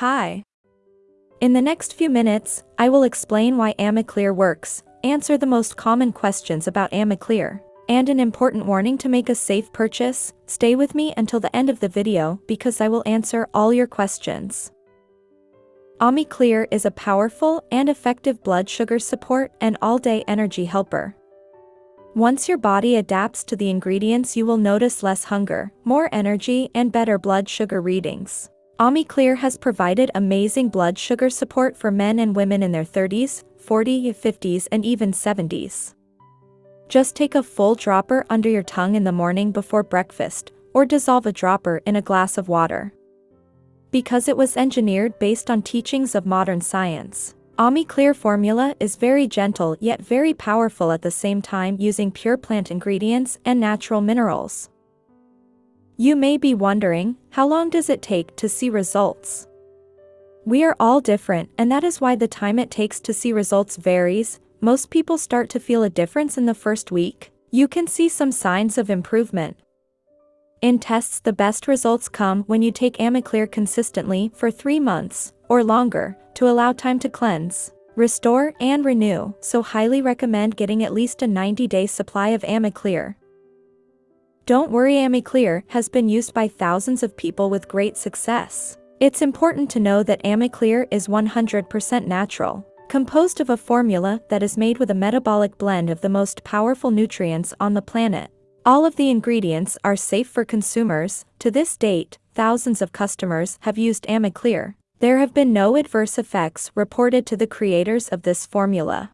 Hi. In the next few minutes, I will explain why AmiClear works, answer the most common questions about AmiClear, and an important warning to make a safe purchase, stay with me until the end of the video because I will answer all your questions. AmiClear is a powerful and effective blood sugar support and all-day energy helper. Once your body adapts to the ingredients you will notice less hunger, more energy and better blood sugar readings. AmiClear has provided amazing blood sugar support for men and women in their 30s, 40s, 50s and even 70s. Just take a full dropper under your tongue in the morning before breakfast, or dissolve a dropper in a glass of water. Because it was engineered based on teachings of modern science, AmiClear formula is very gentle yet very powerful at the same time using pure plant ingredients and natural minerals. You may be wondering, how long does it take to see results? We are all different and that is why the time it takes to see results varies, most people start to feel a difference in the first week. You can see some signs of improvement. In tests the best results come when you take AmiClear consistently for 3 months, or longer, to allow time to cleanse, restore and renew, so highly recommend getting at least a 90-day supply of AmiClear. Don't worry AmiClear has been used by thousands of people with great success. It's important to know that AmiClear is 100% natural, composed of a formula that is made with a metabolic blend of the most powerful nutrients on the planet. All of the ingredients are safe for consumers, to this date, thousands of customers have used AmiClear. There have been no adverse effects reported to the creators of this formula.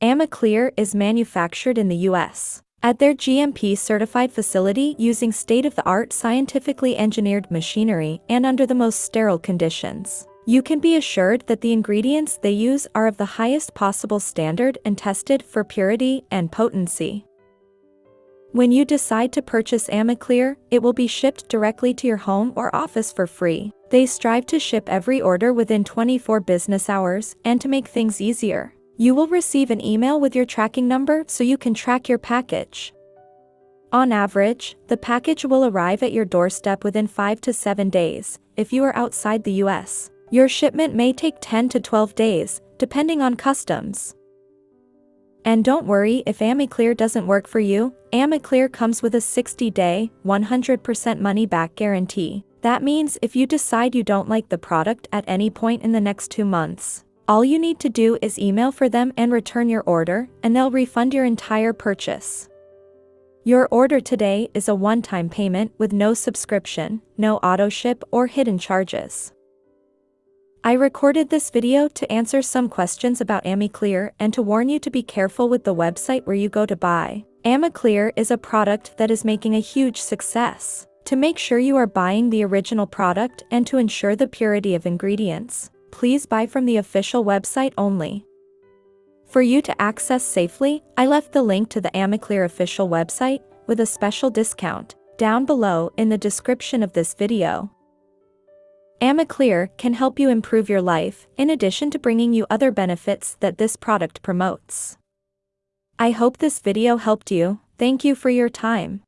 AmiClear is manufactured in the US at their GMP-certified facility using state-of-the-art scientifically engineered machinery and under the most sterile conditions. You can be assured that the ingredients they use are of the highest possible standard and tested for purity and potency. When you decide to purchase AmiClear, it will be shipped directly to your home or office for free. They strive to ship every order within 24 business hours and to make things easier. You will receive an email with your tracking number so you can track your package. On average, the package will arrive at your doorstep within 5 to 7 days. If you are outside the US, your shipment may take 10 to 12 days, depending on customs. And don't worry if AmiClear doesn't work for you, AmiClear comes with a 60-day, 100% money-back guarantee. That means if you decide you don't like the product at any point in the next two months, all you need to do is email for them and return your order, and they'll refund your entire purchase. Your order today is a one-time payment with no subscription, no auto ship or hidden charges. I recorded this video to answer some questions about AmiClear and to warn you to be careful with the website where you go to buy. AmiClear is a product that is making a huge success. To make sure you are buying the original product and to ensure the purity of ingredients, please buy from the official website only. For you to access safely, I left the link to the AmiClear official website, with a special discount, down below in the description of this video. AmiClear can help you improve your life, in addition to bringing you other benefits that this product promotes. I hope this video helped you, thank you for your time.